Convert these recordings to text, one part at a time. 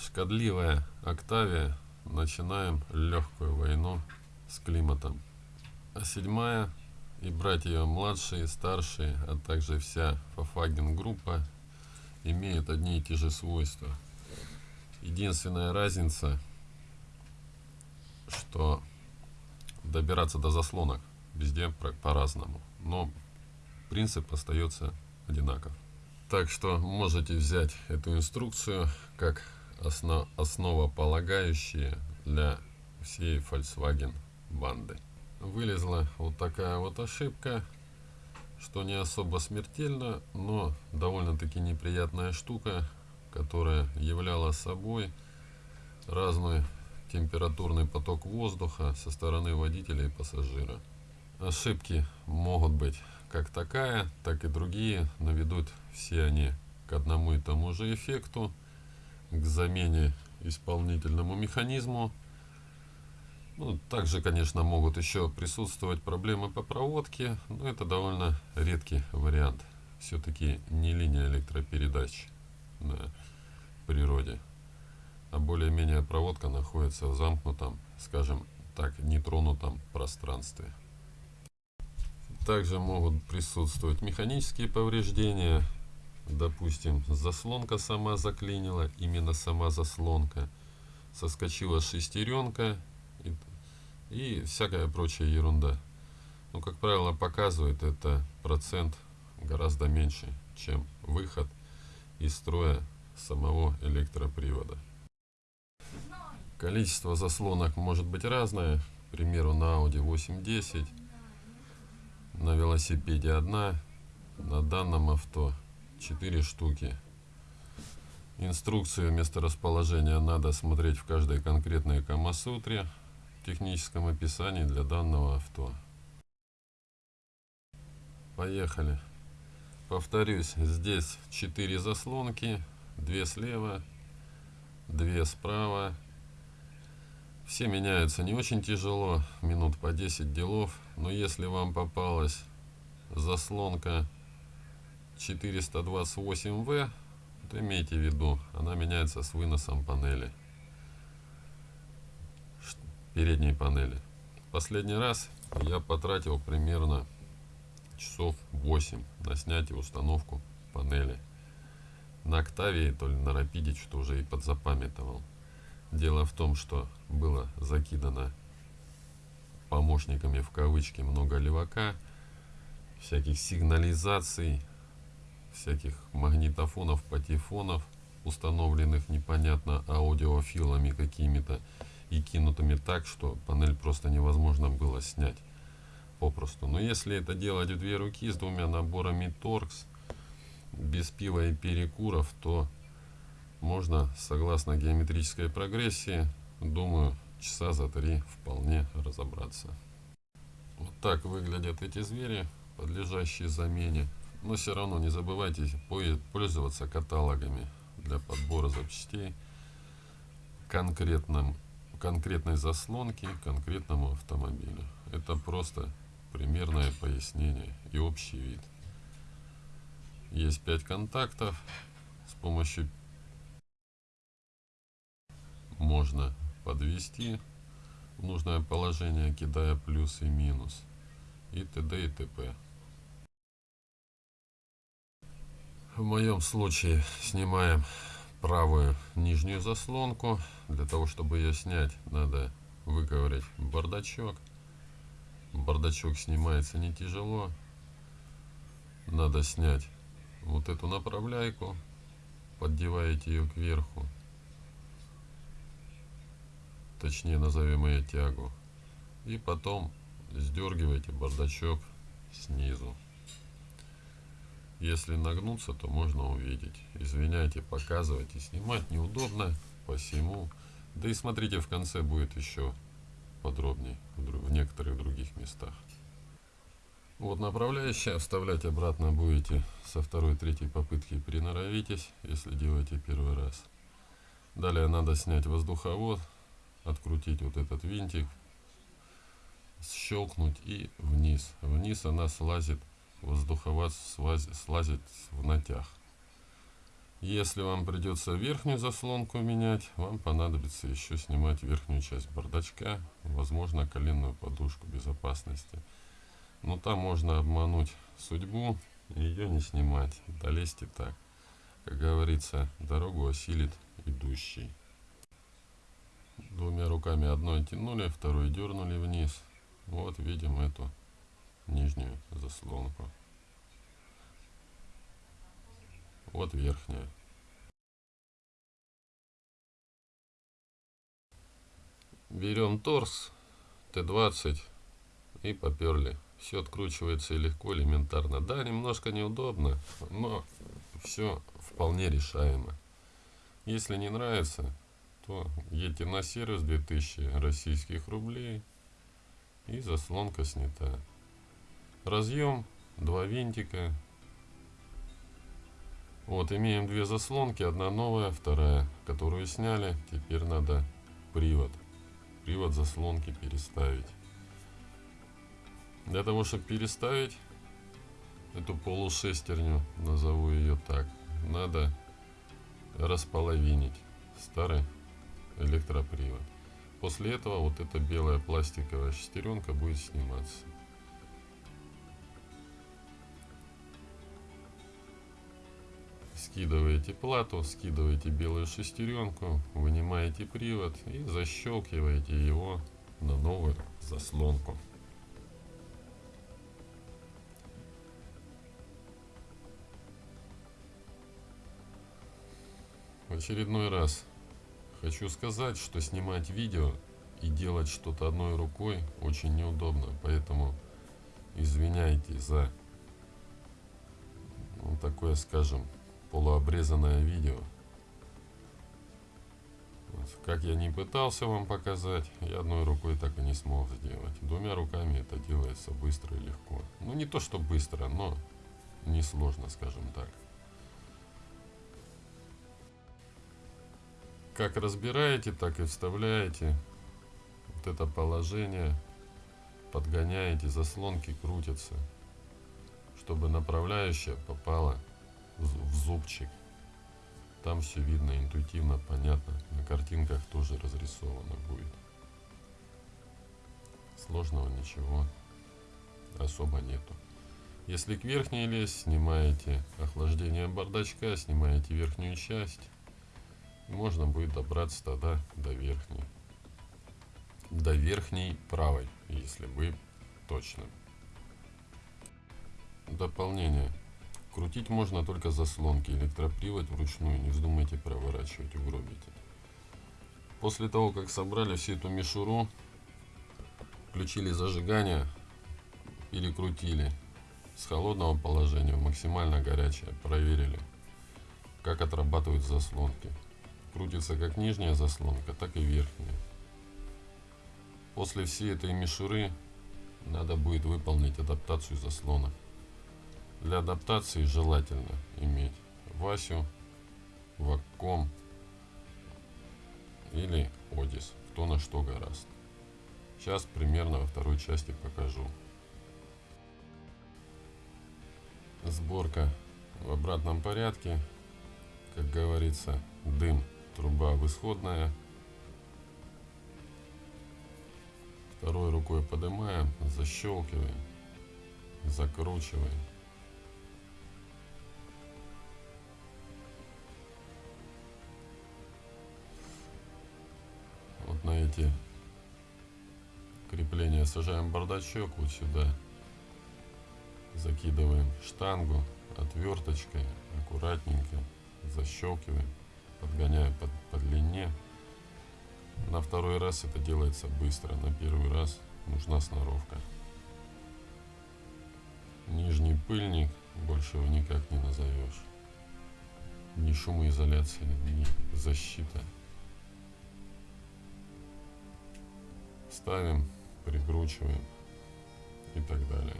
Шкодливая Октавия. Начинаем легкую войну с климатом. А седьмая и братья младшие, старшие, а также вся Фафаген группа имеют одни и те же свойства. Единственная разница, что добираться до заслонок везде по-разному, но принцип остается одинаков. Так что можете взять эту инструкцию как основ, основополагающие для всей Volkswagen банды. Вылезла вот такая вот ошибка, что не особо смертельно, но довольно-таки неприятная штука, которая являла собой разный температурный поток воздуха со стороны водителя и пассажира. Ошибки могут быть как такая, так и другие, но ведут все они к одному и тому же эффекту – к замене исполнительному механизму. Ну, также, конечно, могут еще присутствовать проблемы по проводке, но это довольно редкий вариант. Все-таки не линия электропередач на природе, а более-менее проводка находится в замкнутом, скажем так, нетронутом пространстве. Также могут присутствовать механические повреждения, допустим, заслонка сама заклинила, именно сама заслонка, соскочила шестеренка и, и всякая прочая ерунда. Ну, как правило, показывает это процент гораздо меньше, чем выход из строя самого электропривода. Количество заслонок может быть разное. К примеру, на Audi 810, на велосипеде одна, на данном авто 4 штуки. Инструкцию месторасположения надо смотреть в каждой конкретной Камасутре в техническом описании для данного авто. Поехали. Повторюсь, здесь 4 заслонки, 2 слева, 2 справа. Все меняются не очень тяжело, минут по 10 делов, но если вам попалась заслонка 428В, то имейте в виду, она меняется с выносом панели, передней панели. Последний раз я потратил примерно часов 8 на снятие установку панели. На Октавии, то ли на Рапиде, что уже и подзапамятовал. Дело в том, что было закидано помощниками в кавычки много левака, всяких сигнализаций, всяких магнитофонов, патефонов, установленных непонятно аудиофилами какими-то и кинутыми так, что панель просто невозможно было снять попросту. Но если это делать в две руки с двумя наборами торкс, без пива и перекуров, то можно, согласно геометрической прогрессии, думаю, часа за три вполне разобраться. Вот так выглядят эти звери, подлежащие замене. Но все равно не забывайте пользоваться каталогами для подбора запчастей конкретным, конкретной заслонки конкретному автомобилю. Это просто примерное пояснение и общий вид. Есть 5 контактов. С помощью можно подвести в нужное положение, кидая плюс и минус. И т.д. и т.п. В моем случае снимаем правую нижнюю заслонку. Для того, чтобы ее снять, надо выковырять бардачок. Бардачок снимается не тяжело. Надо снять вот эту направляйку. Поддеваете ее кверху. Точнее, назовем ее тягу. И потом сдергиваете бардачок снизу. Если нагнуться, то можно увидеть. Извиняйте, показывать и снимать неудобно, посему. Да и смотрите, в конце будет еще подробнее в некоторых других местах. Вот направляющая, вставлять обратно будете со второй, третьей попытки приноровитесь, если делаете первый раз. Далее надо снять воздуховод, открутить вот этот винтик, щелкнуть и вниз. Вниз она слазит воздуховод слазит в натяг. Если вам придется верхнюю заслонку менять, вам понадобится еще снимать верхнюю часть бардачка, возможно коленную подушку безопасности. Но там можно обмануть судьбу и ее не снимать, долезть и так. Как говорится, дорогу осилит идущий. Двумя руками одной тянули, второй дернули вниз. Вот видим эту нижнюю заслонку. Вот верхняя. Берем торс Т-20 и поперли. Все откручивается легко, элементарно. Да, немножко неудобно, но все вполне решаемо. Если не нравится, то едьте на сервис 2000 российских рублей и заслонка снята. Разъем, два винтика. Вот имеем две заслонки, одна новая, вторая, которую сняли. Теперь надо привод, привод заслонки переставить. Для того, чтобы переставить эту полушестерню, назову ее так, надо располовинить старый электропривод. После этого вот эта белая пластиковая шестеренка будет сниматься. Скидываете плату, скидываете белую шестеренку, вынимаете привод и защелкиваете его на новую заслонку. В очередной раз хочу сказать, что снимать видео и делать что-то одной рукой очень неудобно, поэтому извиняйте за ну, такое, скажем, полуобрезанное видео. Как я не пытался вам показать, я одной рукой так и не смог сделать. Двумя руками это делается быстро и легко. Ну не то, что быстро, но несложно, скажем так. как разбираете, так и вставляете вот это положение, подгоняете, заслонки крутятся, чтобы направляющая попала в зубчик. Там все видно, интуитивно, понятно. На картинках тоже разрисовано будет. Сложного ничего особо нету. Если к верхней лезть, снимаете охлаждение бардачка, снимаете верхнюю часть можно будет добраться тогда до верхней. До верхней правой, если вы точно. Дополнение. Крутить можно только заслонки. Электропривод вручную. Не вздумайте проворачивать, угробите. После того, как собрали всю эту мишуру, включили зажигание, перекрутили с холодного положения в максимально горячее, проверили, как отрабатывают заслонки крутится как нижняя заслонка, так и верхняя. После всей этой мишуры надо будет выполнить адаптацию заслона. Для адаптации желательно иметь Васю, Вакком или Одис, кто на что гораст. Сейчас примерно во второй части покажу. Сборка в обратном порядке. Как говорится, дым труба высходная. Второй рукой поднимаем, защелкиваем, закручиваем. На эти крепления сажаем бардачок вот сюда. Закидываем штангу отверточкой, аккуратненько защелкиваем подгоняю по, по длине. На второй раз это делается быстро, на первый раз нужна сноровка. Нижний пыльник, больше его никак не назовешь. Ни шумоизоляция, ни защита. Ставим, прикручиваем и так далее.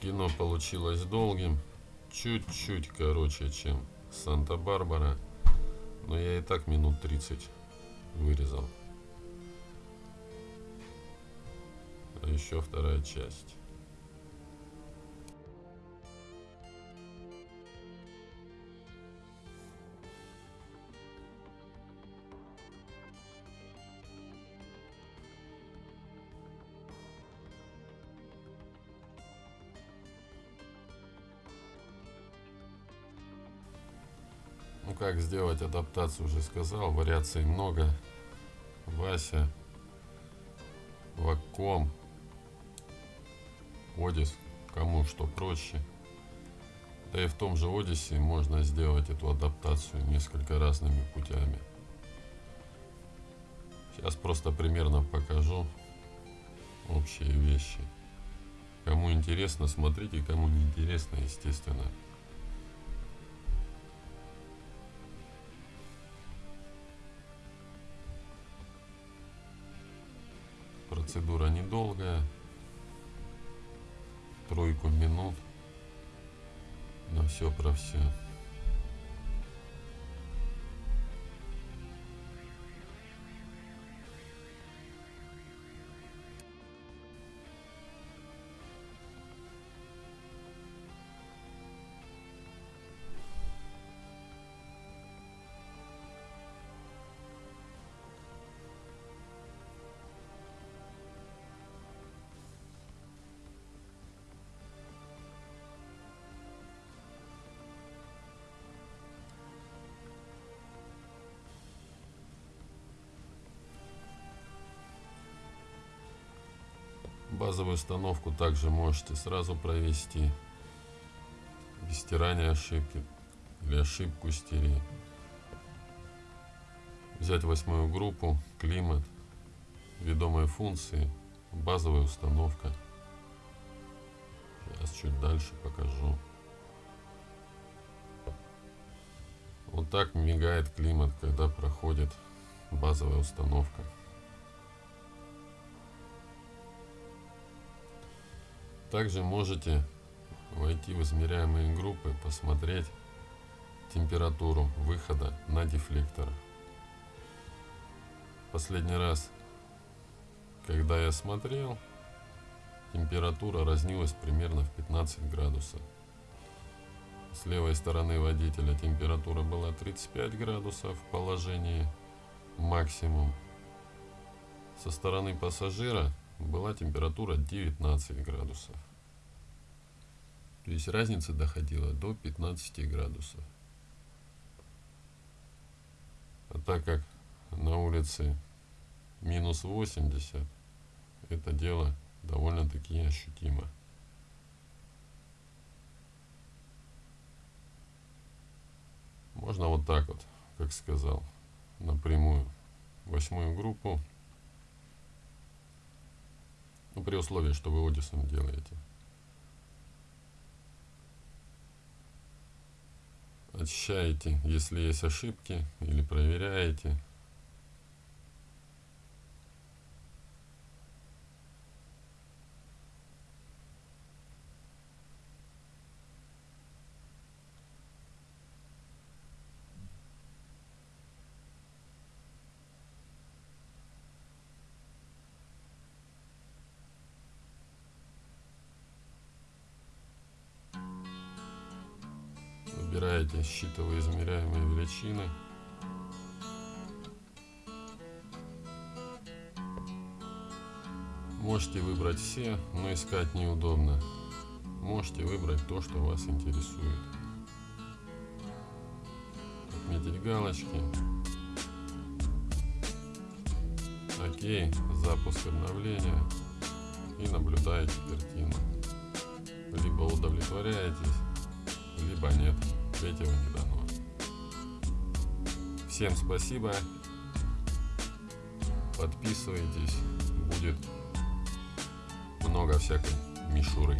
Кино получилось долгим, чуть-чуть короче, чем Санта-Барбара, но я и так минут 30 вырезал. а еще вторая часть. Ну как сделать адаптацию уже сказал, вариаций много. Вася, Вакком, Одис, кому что проще. Да и в том же Одиссе можно сделать эту адаптацию несколько разными путями. Сейчас просто примерно покажу общие вещи. Кому интересно, смотрите, кому не интересно, естественно, Процедура недолгая. Тройку минут. Но все про все. Базовую установку также можете сразу провести без стирания ошибки или ошибку стереть. Взять восьмую группу, климат, ведомые функции, базовая установка. Сейчас чуть дальше покажу. Вот так мигает климат, когда проходит базовая установка. Также можете войти в измеряемые группы, посмотреть температуру выхода на дефлектор. Последний раз, когда я смотрел, температура разнилась примерно в 15 градусов. С левой стороны водителя температура была 35 градусов в положении максимум. Со стороны пассажира была температура 19 градусов. То есть разница доходила до 15 градусов. А так как на улице минус 80, это дело довольно-таки ощутимо. Можно вот так вот, как сказал, напрямую восьмую группу ну, при условии, что вы Одисом делаете. Очищаете, если есть ошибки, или проверяете. Выбираете считывая измеряемые величины. Можете выбрать все, но искать неудобно. Можете выбрать то, что вас интересует. Отметить галочки. Окей, запуск обновления. И наблюдаете картину. Либо удовлетворяетесь, либо нет третьего не дано. Всем спасибо. Подписывайтесь. Будет много всякой мишуры.